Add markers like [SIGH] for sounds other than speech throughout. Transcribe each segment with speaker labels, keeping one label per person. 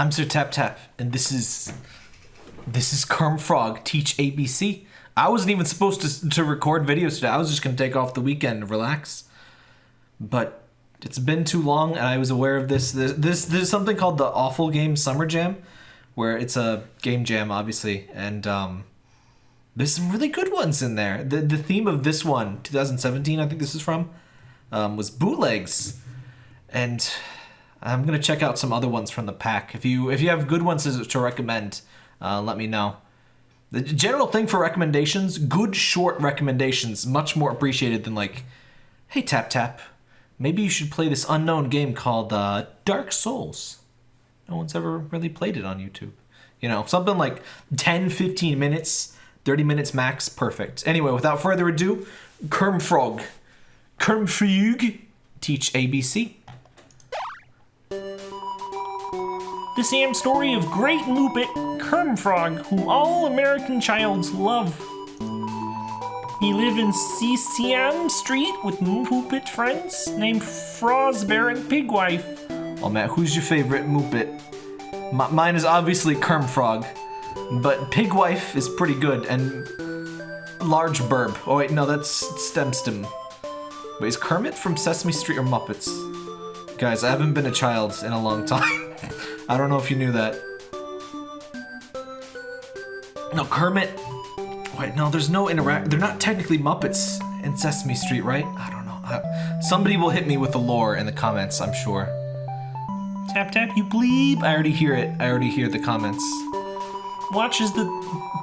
Speaker 1: I'm Sir Tap Tap, and this is this is Kerm Frog Teach ABC. I wasn't even supposed to to record videos today. I was just gonna take off the weekend and relax, but it's been too long, and I was aware of this. This this there's something called the Awful Game Summer Jam, where it's a game jam, obviously, and um, there's some really good ones in there. The the theme of this one, 2017, I think this is from, um, was bootlegs, and I'm gonna check out some other ones from the pack. If you if you have good ones to, recommend, uh, let me know. The general thing for recommendations, good short recommendations, much more appreciated than like, hey tap tap, maybe you should play this unknown game called uh, Dark Souls. No one's ever really played it on YouTube. You know, something like 10, 15 minutes, 30 minutes max, perfect. Anyway, without further ado, Kermfrog. Kermfrog, teach ABC.
Speaker 2: The Sam story of great Muppet Kermfrog, whom all American childs love. He lived in Sesam Street with Muppet friends named Fozbear and Pigwife.
Speaker 1: Oh Matt, who's your favorite Muppet? M- mine is obviously Kermfrog, but Pigwife is pretty good, and Large Burb. Oh wait, no, that's Stemstem. Wait, is Kermit from Sesame Street or Muppets? Guys, I haven't been a child in a long [LAUGHS] time. I don't know if you knew that. No, Kermit. Wait, no, there's no interact. They're not technically Muppets in Sesame Street, right? I don't know. I... Somebody will hit me with the lore in the comments, I'm sure.
Speaker 2: Tap tap, you bleep.
Speaker 1: I already hear it. I already hear the comments.
Speaker 2: Watch as the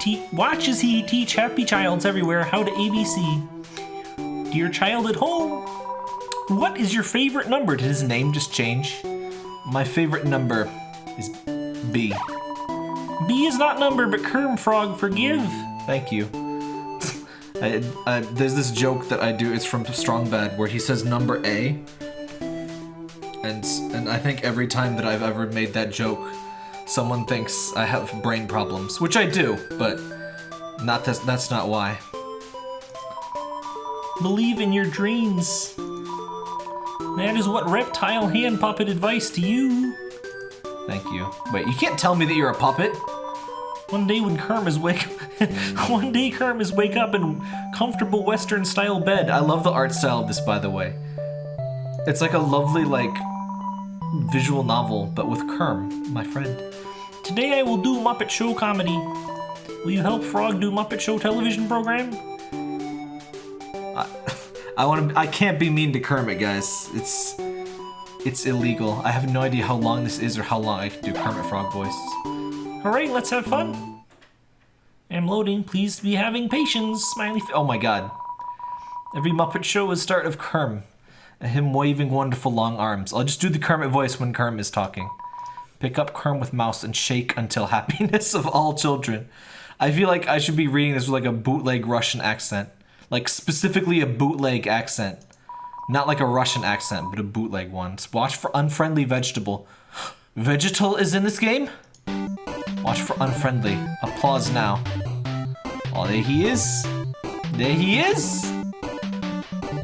Speaker 2: te- watch as he teach happy childs everywhere how to ABC. Dear child at home, what is your favorite number?
Speaker 1: Did his name just change? My favorite number is B.
Speaker 2: B is not number, but Kerm Frog, forgive.
Speaker 1: Thank you. I, I, there's this joke that I do. It's from Strong Bad where he says number A, and and I think every time that I've ever made that joke, someone thinks I have brain problems, which I do, but not that's that's not why.
Speaker 2: Believe in your dreams. That is what reptile hand puppet advice to you.
Speaker 1: Thank you. Wait, you can't tell me that you're a puppet.
Speaker 2: One day when Kerm is wake, [LAUGHS] one day Kerm is wake up in comfortable Western style bed.
Speaker 1: I love the art style of this, by the way. It's like a lovely like visual novel, but with Kerm, my friend.
Speaker 2: Today I will do Muppet Show comedy. Will you help Frog do Muppet Show television program?
Speaker 1: I, [LAUGHS] I want to. I can't be mean to Kermit, guys. It's it's illegal. I have no idea how long this is or how long I can do Kermit Frog voice.
Speaker 2: Hooray! Let's have fun. I'm loading. Please be having patience. Smiley.
Speaker 1: oh my god. Every Muppet Show is start of Kerm. Him waving wonderful long arms. I'll just do the Kermit voice when Kerm is talking. Pick up Kerm with mouse and shake until [LAUGHS] happiness of all children. I feel like I should be reading this with like a bootleg Russian accent. Like specifically a bootleg accent. Not like a Russian accent, but a bootleg one. Watch for unfriendly vegetable. [GASPS] Vegetal is in this game? Watch for unfriendly. Applause now. Oh, there he is. There he is.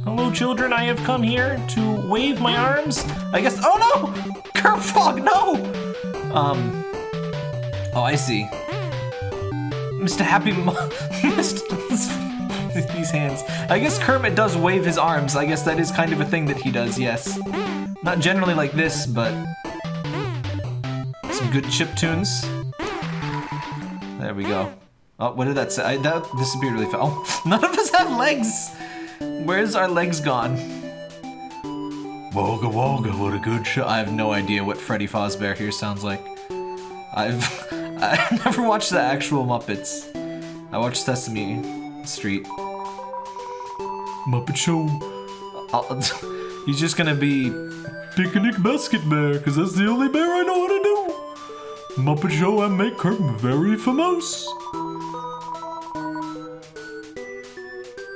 Speaker 2: Hello, children. I have come here to wave my arms.
Speaker 1: I guess. Oh no! Kermfrog, no! Um. Oh, I see. Mr. Happy. Mr. [LAUGHS] [LAUGHS] These hands. I guess Kermit does wave his arms. I guess that is kind of a thing that he does, yes. Not generally like this, but. Some good chip tunes. There we go. Oh, what did that say? I, that disappeared really fast. Oh, [LAUGHS] none of us have legs! Where's our legs gone? Woga woga, what a good show. I have no idea what Freddy Fazbear here sounds like. I've [LAUGHS] I've never watched the actual Muppets. I watched Sesame Street. Muppet Show. He's [LAUGHS] just gonna be Picnic Basket Bear, because that's the only bear I know how to do. Muppet Show and make her very famous.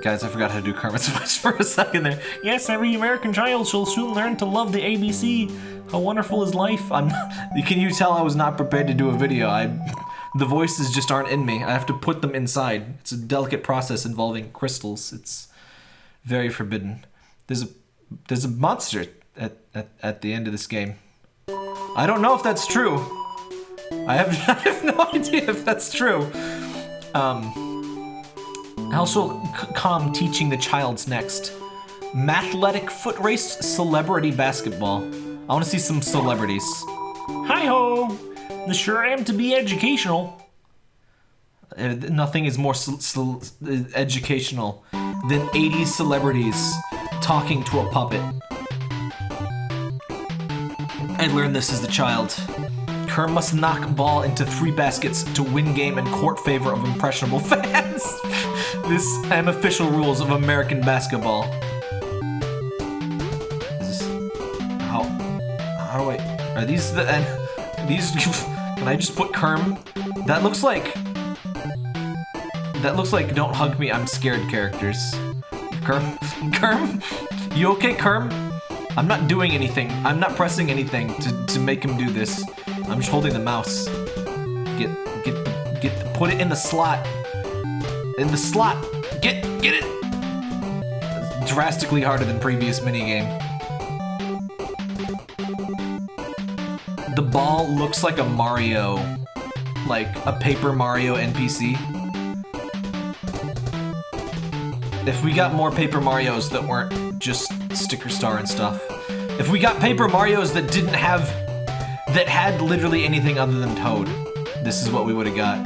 Speaker 1: Guys, I forgot how to do Kermit's [LAUGHS] voice for a second there.
Speaker 2: Yes, every American child shall soon learn to love the ABC. How wonderful is life?
Speaker 1: I'm. [LAUGHS] Can you tell I was not prepared to do a video? I, the voices just aren't in me. I have to put them inside. It's a delicate process involving crystals. It's very forbidden. There's a there's a monster at at, at the end of this game. I don't know if that's true. I have, [LAUGHS] I have no idea if that's true. Um, c- calm teaching the child's next? Mathletic foot race, celebrity basketball. I want to see some celebrities.
Speaker 2: Hi ho! The sure am to be educational.
Speaker 1: Uh, nothing is more educational than 80s celebrities talking to a puppet. I learned this as a child. Kerm must knock ball into three baskets to win game and court favor of impressionable [LAUGHS] fans. this am official rules of American basketball. Is this, how how do I are these the and [LAUGHS] these can I just put Kerm? That looks like that looks like don't hug me, I'm scared characters. Kerm [LAUGHS] Kerm? You okay, Kerm? I'm not doing anything. I'm not pressing anything to, to make him do this. I'm just holding the mouse. Get get get put it in the slot. In the slot. Get get it. Drastically harder than previous minigame. The ball looks like a Mario, like a Paper Mario NPC. If we got more Paper Marios that weren't just Sticker Star and stuff. If we got Paper Marios that didn't have, that had literally anything other than Toad, this is what we would have got.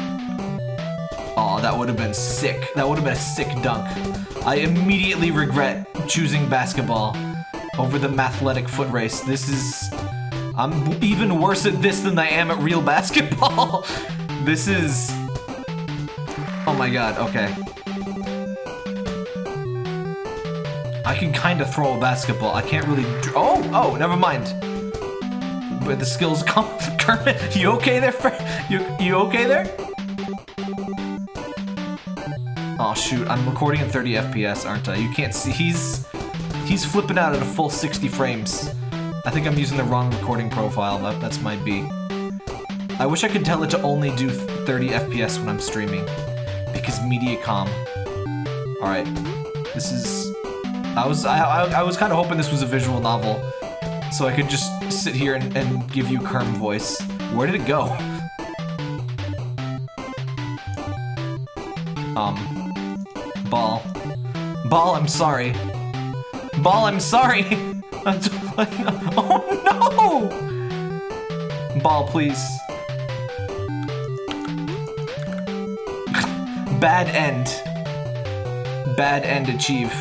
Speaker 1: Oh, that would have been sick. That would have been a sick dunk. I immediately regret choosing basketball over the mathletic foot race. This is, I'm even worse at this than I am at real [LAUGHS] basketball. this is, oh my god, okay. I can kind of throw a basketball. I can't really. Oh, oh, never mind. But the skills [LAUGHS] come. Kermit, you okay there? You you okay there? Oh shoot, I'm recording at 30 FPS, aren't I? You can't see. He's he's flipping out at a full 60 frames. I think I'm using the wrong recording profile. That, that's my B. I wish I could tell it to only do 30 FPS when I'm streaming, because Mediacom. All right, this is. I was I, I, I was kind of hoping this was a visual novel, so I could just sit here and, and give you Kerm voice. Where did it go? Um, ball, ball. I'm sorry. Ball. I'm sorry. [LAUGHS] [LAUGHS] oh no! Ball, please. [LAUGHS] Bad end. Bad end achieve.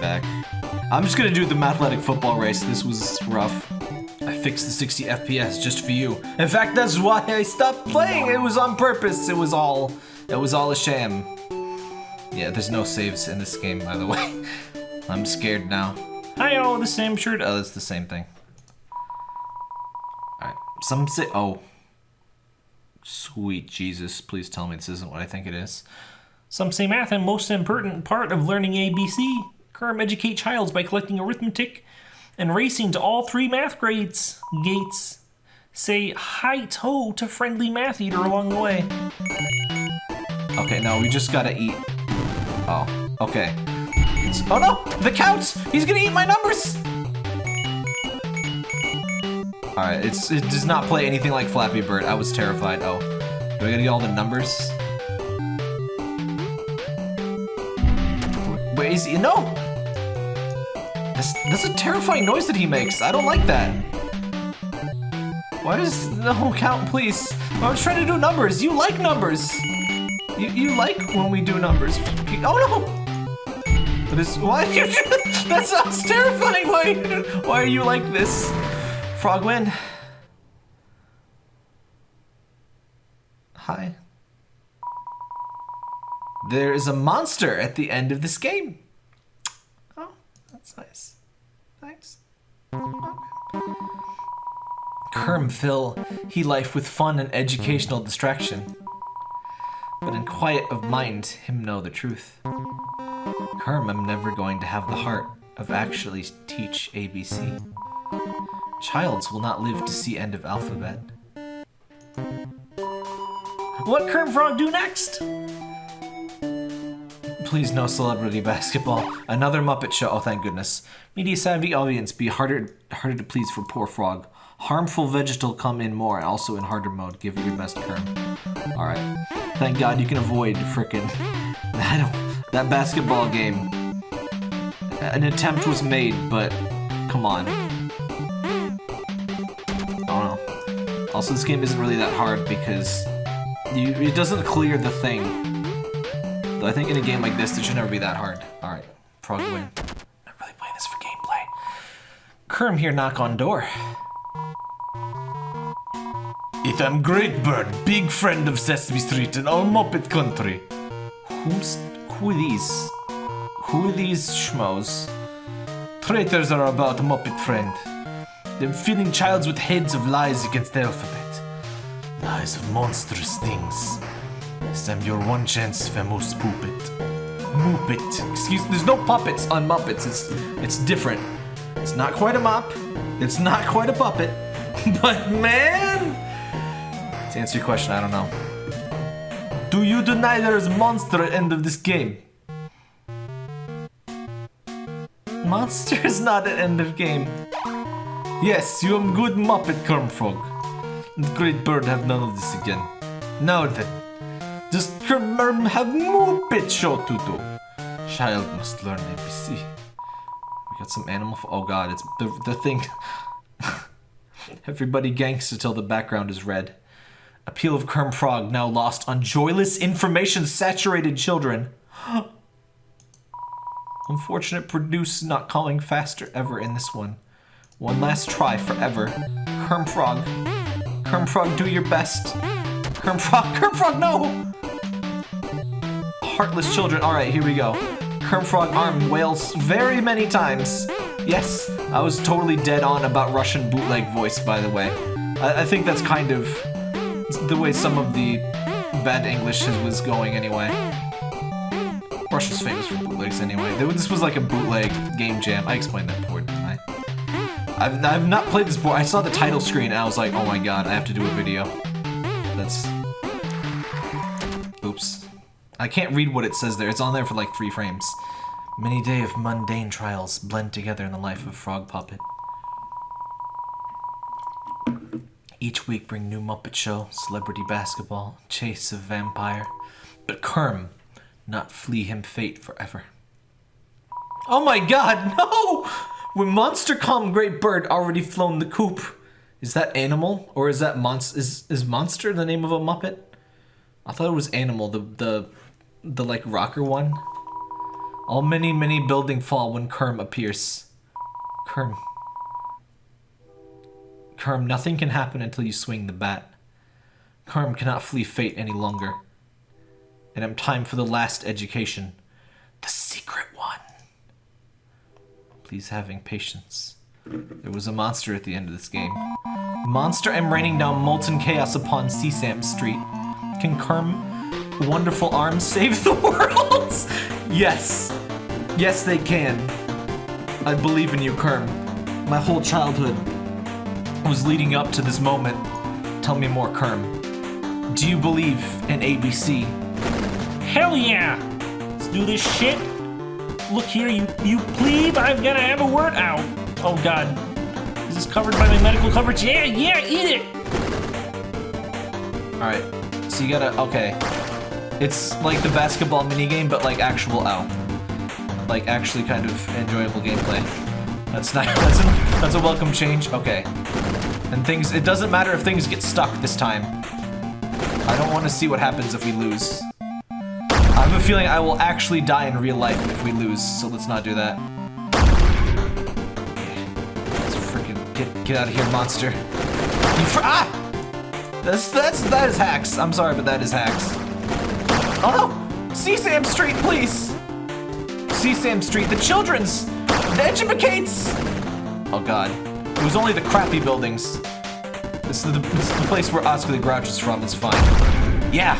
Speaker 1: Back. I'm just gonna do the mathletic football race. This was rough. I fixed the 60 FPS just for you. In fact, that's why I stopped playing. It was on purpose. It was all, it was all a sham. Yeah, there's no saves in this game, by the way. [LAUGHS] I'm scared now.
Speaker 2: Hi oh, the same shirt.
Speaker 1: Oh, it's the same thing. Alright, some say, oh. Sweet Jesus, please tell me this isn't what I think it is.
Speaker 2: Some say math and most important part of learning ABC. Kerm educate childs by collecting arithmetic and racing to all three math grades. Gates. Say hi to to friendly math eater along the way.
Speaker 1: Okay, no, we just gotta eat. Oh, okay. It's- oh no! The counts! He's gonna eat my numbers! Alright, it's it does not play anything like Flappy Bird. I was terrified. Oh. Do I gotta get all the numbers? Wait, is he? No! That's, that's a terrifying noise that he makes. I don't like that. Why does the no count, please? I was trying to do numbers. You like numbers. You, you like when we do numbers. Oh no! But it's why you [LAUGHS] that sounds terrifying. Why why are you like this? Frogman. Hi. There is a monster at the end of this game. That's nice. Thanks. Kerm fill he life with fun and educational distraction but in quiet of mind him know the truth. Kerm am never going to have the heart of actually teach ABC. Childs will not live to see end of alphabet.
Speaker 2: What Kerm Frog do next?
Speaker 1: Please no celebrity basketball. Another Muppet show. Oh, thank goodness. Media savvy audience be harder harder to please for poor frog. Harmful vegetal come in more, also in harder mode. Give it your best Kerm. Alright. Thank God you can avoid frickin' [LAUGHS] that, that basketball game. An attempt was made, but come on. I don't know. Also, this game isn't really that hard because you, it doesn't clear the thing. I think in a game like this, it should never be that hard. Alright, frog win. I'm really playing this for gameplay. Kerm here knock on door. It am Great Bird, big friend of Sesame Street and all Muppet Country. Who's who are these? Who are these schmoes? Traitors are about Muppet friend. They're filling childs with heads of lies against the alphabet. Lies of monstrous things. This am your one chance, famous puppet. Muppet. Excuse me, there's no puppets on Muppets. It's it's different. It's not quite a mop. It's not quite a puppet. [LAUGHS] But man! To answer your question, I don't know. Do you deny there is monster at end of this game? Monster is not at end of game. Yes, you am good Muppet Kermfrog. The Great Bird have none of this again. Now then, just Kerm have more Muppet show to do. Child must learn ABC. We got some animal. for... Oh god, it's the the thing. [LAUGHS] Everybody gangster till the background is red. Appeal of Kerm Frog now lost on joyless information saturated children. [GASPS] Unfortunate produce not calling faster ever in this one. One last try forever. Kerm Frog. Kerm Frog, do your best. Kerm Frog, [LAUGHS] Kerm Frog, no! Heartless children. Alright, here we go. Kerm Frog arm wails very many times. Yes, I was totally dead on about Russian bootleg voice, by the way. I, I think that's kind of the way some of the bad English was going anyway. Russia's famous for bootlegs anyway. This was like a bootleg game jam. I explained that before, didn't I? I've, I've not played this before. I saw the title screen and I was like, oh my god, I have to do a video. That's... I can't read what it says there. It's on there for like three frames. Many day of mundane trials blend together in the life of Frog Puppet. Each week bring new Muppet Show, celebrity basketball, chase of vampire. But Kerm, not flee him fate forever. Oh my god, [LAUGHS] no! When Monster Calm Great Bird already flown the coop. Is that Animal? Or is that Monster? Is, is Monster the name of a Muppet? I thought it was Animal, the, the, the like rocker one. All many, many building fall when Kerm appears. Kerm. Kerm, nothing can happen until you swing the bat. Kerm cannot flee fate any longer. And I'm time for the last education. The secret one. Please having patience. There was a monster at the end of this game. Monster am raining down molten chaos upon Sesam Street. Can Kerm wonderful arms save the [LAUGHS] world? yes. Yes, they can. I believe in you, Kerm. My whole childhood was leading up to this moment. Tell me more, Kerm. Do you believe in ABC?
Speaker 2: Hell yeah! Let's do this shit. Look here, you you plebe, I've gotta have a word out. Oh god. Is this covered by my medical coverage? Yeah, yeah, eat it!
Speaker 1: Alright. So you gotta okay. It's like the basketball minigame, but like actual ow. Like actually kind of enjoyable gameplay. That's not [LAUGHS] that's a, that's a welcome change. Okay. And things it doesn't matter if things get stuck this time. I don't want to see what happens if we lose. I have a feeling I will actually die in real life if we lose, so let's not do that. Let's freaking get get out of here, monster. You fr ah! That's that's that is hacks. I'm sorry, but that is hacks. Oh no! Sesam Street, please! Sesam Street, the children's! The educates! Oh god. It was only the crappy buildings. This is the, this is the place where Oscar the Grouch is from, it's fine. Yeah!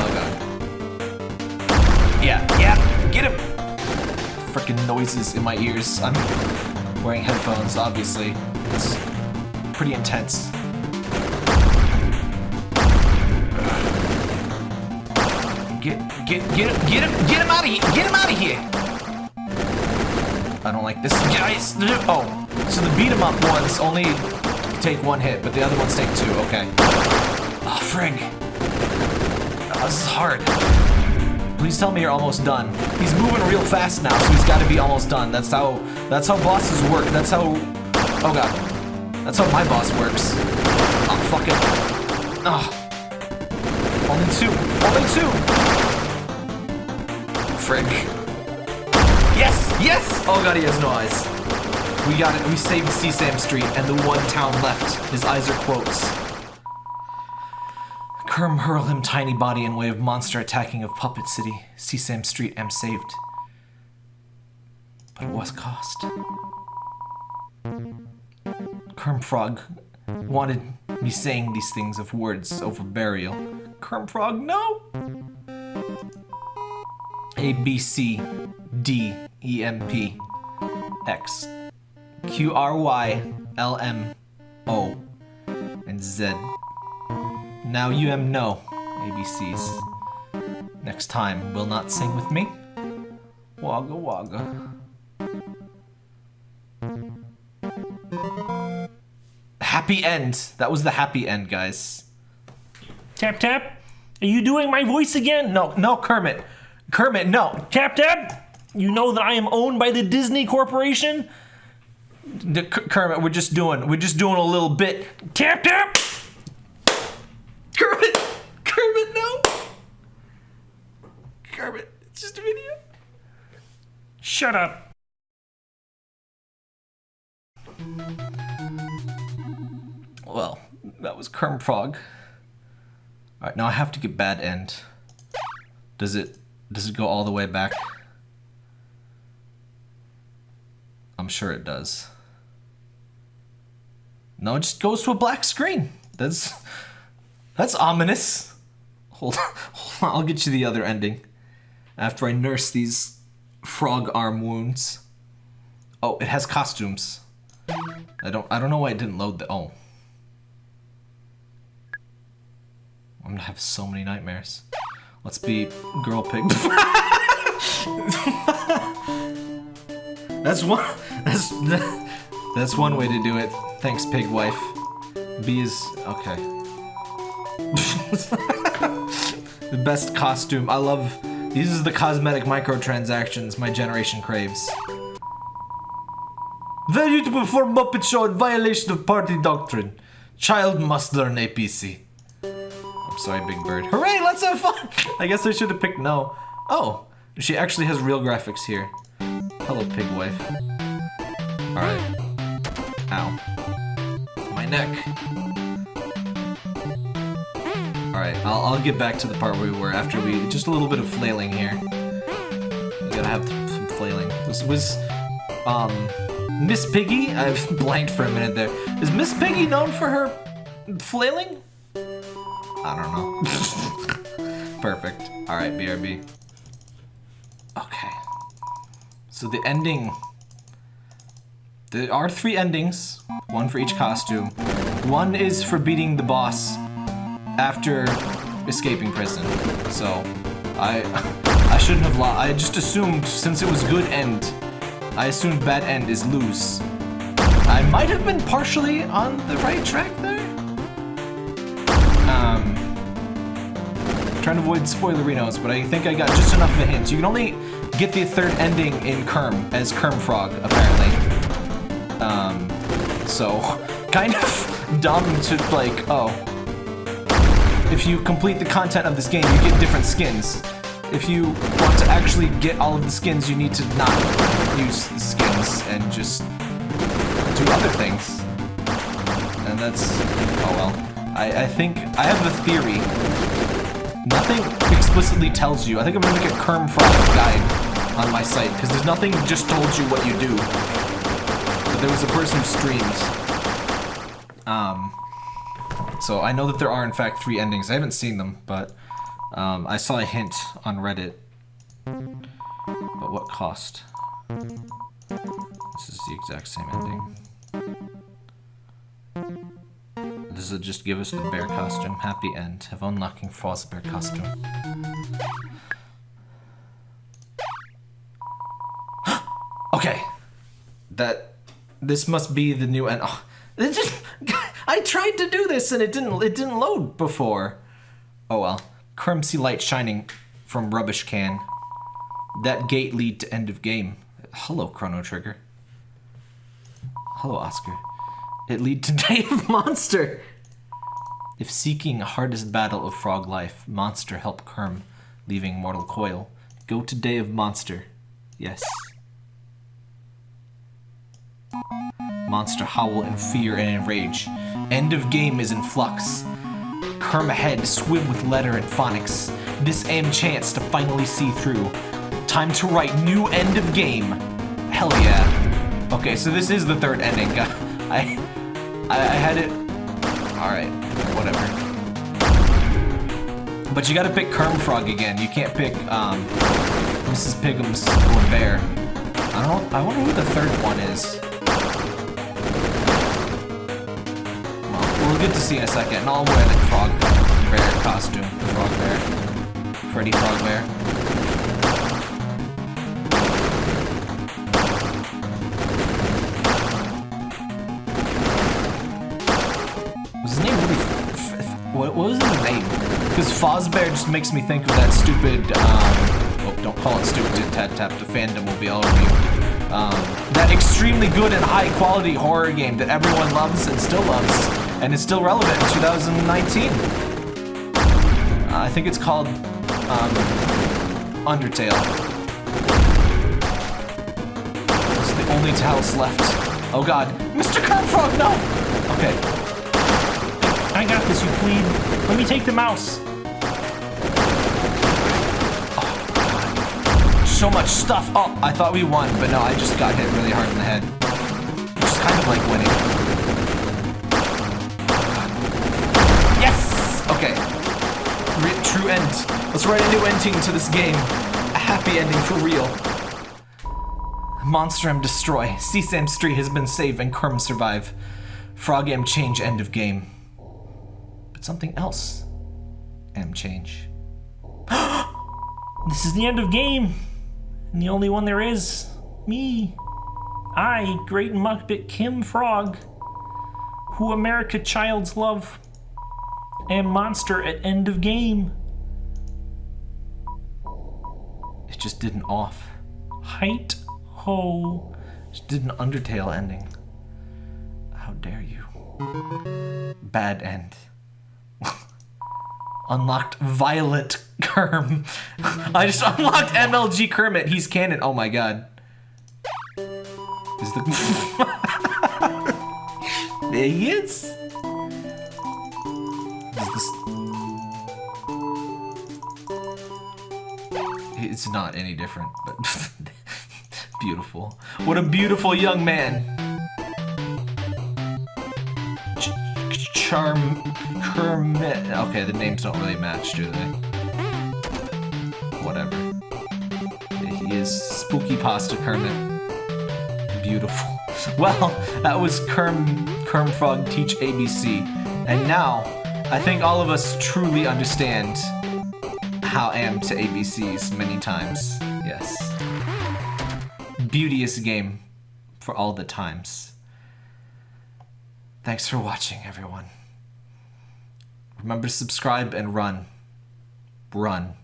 Speaker 1: Oh god. Yeah, yeah, get him! Freaking noises in my ears. I'm wearing headphones, obviously. It's pretty intense. Get, get, him, get him, get him out of here! Get him out of here! I don't like this, guys. Oh, so the beat 'em up ones only take one hit, but the other ones take two. Okay. Ah, oh, frig. Oh, ah, this is hard. Please tell me you're almost done. He's moving real fast now, so he's got to be almost done. That's how. That's how bosses work. That's how. Oh god. That's how my boss works. Oh fuck it. Ah. Only two. Only two. Frick. Yes! Yes! Oh god, he has no eyes. We got it. We saved Sesam Street, and the one town left. His eyes are quotes. Kerm hurl him tiny body in way of monster attacking of Puppet City. Sesam Street am saved. But what cost? Kerm Frog wanted me saying these things of words over burial. Kerm Frog, no! A B C D E M P X Q R Y L M O and Z. Now you am no ABCs. Next time, will not sing with me? Wagga wagga. Happy end. That was the happy end, guys.
Speaker 2: Tap tap. Are you doing my voice again?
Speaker 1: No, no, Kermit. Kermit, no.
Speaker 2: Tap tap. You know that I am owned by the Disney Corporation.
Speaker 1: The, Kermit, we're just doing, we're just doing a little bit.
Speaker 2: Tap tap.
Speaker 1: Kermit, Kermit, no. Kermit, it's just a video.
Speaker 2: Shut up.
Speaker 1: Well, that was Kerm Frog. Alright, now I have to get bad end. Does it does it go all the way back? I'm sure it does. No, it just goes to a black screen. That's that's ominous. Hold on, [LAUGHS] hold on, I'll get you the other ending. After I nurse these frog arm wounds. Oh, it has costumes. I don't I don't know why it didn't load the oh. I'm gonna have so many nightmares. Let's be girl pig. [LAUGHS] that's one. That's that's one way to do it. Thanks, pig wife. B is okay. the [LAUGHS] best costume. I love. These are the cosmetic microtransactions my generation craves. Value to perform Muppet Show in violation of party doctrine. Child must learn APC. Sorry, Big Bird. Hooray, let's have fun! I guess I should have picked no. Oh, she actually has real graphics here. Hello, pig wife. Alright. Ow. My neck. Alright, I'll, I'll get back to the part where we were after we... Just a little bit of flailing here. We gotta have some flailing. Was, was um, Miss Piggy? [LAUGHS] I've blanked for a minute there. Is Miss Piggy known for her flailing? I don't know. [LAUGHS] Perfect. Alright, BRB. Okay. So the ending... There are three endings, one for each costume. One is for beating the boss after escaping prison. So, I [LAUGHS] I shouldn't have lost. I just assumed, since it was good end, I assumed bad end is lose. I might have been partially on the right track there. Trying to avoid spoilerinos, but I think I got just enough of a hint. You can only get the third ending in Kerm as Kerm Frog, apparently. Um, so [LAUGHS] kind of [LAUGHS] dumb to like, oh, if you complete the content of this game, you get different skins. If you want to actually get all of the skins, you need to not use the skins and just do other things. And that's, oh well. I, I think, I have a theory. Nothing explicitly tells you. I think I'm gonna make a Kerm Frog guide on my site, because there's nothing just told you what you do. But there was a person who streamed. Um, so I know that there are in fact three endings. I haven't seen them, but um, I saw a hint on Reddit. But what cost? This is the exact same ending prizes that just give us the bear costume. Happy end. Have unlocking false bear costume. [GASPS] okay. That... This must be the new end. Oh, just, [LAUGHS] I tried to do this and it didn't it didn't load before. Oh well. Crimsy light shining from rubbish can. That gate lead to end of game. Hello, Chrono Trigger. Hello, Oscar. It lead to [LAUGHS] Dave Monster. If seeking hardest battle of frog life, monster help Kerm, leaving mortal coil, go to Day of Monster. Yes. Monster howl in fear and in rage. End of game is in flux. Kerm ahead, swim with letter and phonics. This am chance to finally see through. Time to write new end of game. Hell yeah. Okay, so this is the third ending. [LAUGHS] I, I, I had it. All right, whatever. But you gotta pick Kerm Frog again. You can't pick um, Mrs. Pigum's or Bear. I don't. I wonder who the third one is. Well, we'll get to see in a second. And I'll wear the Frog Bear costume. The Frog Bear. Freddy Frog Bear. What, was his name? Because Fozbear just makes me think of that stupid. Um, oh, don't call it stupid. Tap tap. The fandom will be all over you. Um, that extremely good and high quality horror game that everyone loves and still loves, and is still relevant in 2019. Uh, I think it's called um, Undertale. It's the only house left. Oh god. Mr. Kermfrog, no! Okay.
Speaker 2: I got this, you queen. Let me take the mouse.
Speaker 1: So much stuff. Oh, I thought we won, but no, I just got hit really hard in the head. Which is kind of like winning. Yes! Okay. Re true end. Let's write a new ending to this game. A happy ending for real. Monster M destroy. Sesam Street has been saved and Kerm survive. Frog M change end of game. Something else. M change. [GASPS]
Speaker 2: This is the end of game. And the only one there is. Me. I, Great Muckbit Kerm Frog. Who America Child's Love. And Monster at end of game.
Speaker 1: It just did an off.
Speaker 2: Height ho.
Speaker 1: Just did an Undertale ending. How dare you? Bad end. Unlocked Violet Kerm. [LAUGHS] I just unlocked MLG Kermit. He's canon. Oh my god. Is the [LAUGHS] there he is. Is this... It's not any different, but [LAUGHS] beautiful. What a beautiful young man. Ch- Charm Kermit. Okay, the names don't really match, do they? Whatever. He is Spooky Pasta Kermit. Beautiful. [LAUGHS] Well, that was Kerm Kerm Frog Teach ABC. And now, I think all of us truly understand how am to ABCs many times. Yes. Beauteous game for all the times. Thanks for watching, everyone. Remember to subscribe and run. Run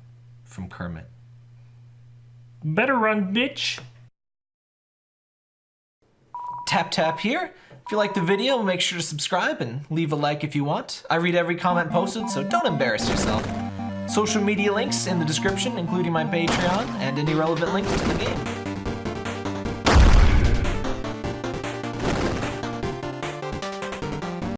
Speaker 1: from Kermit.
Speaker 2: Better run, bitch.
Speaker 1: Tap tap here. If you like the video, make sure to subscribe and leave a like if you want. I read every comment posted, so don't embarrass yourself. Social media links in the description, including my Patreon and any relevant links to the game.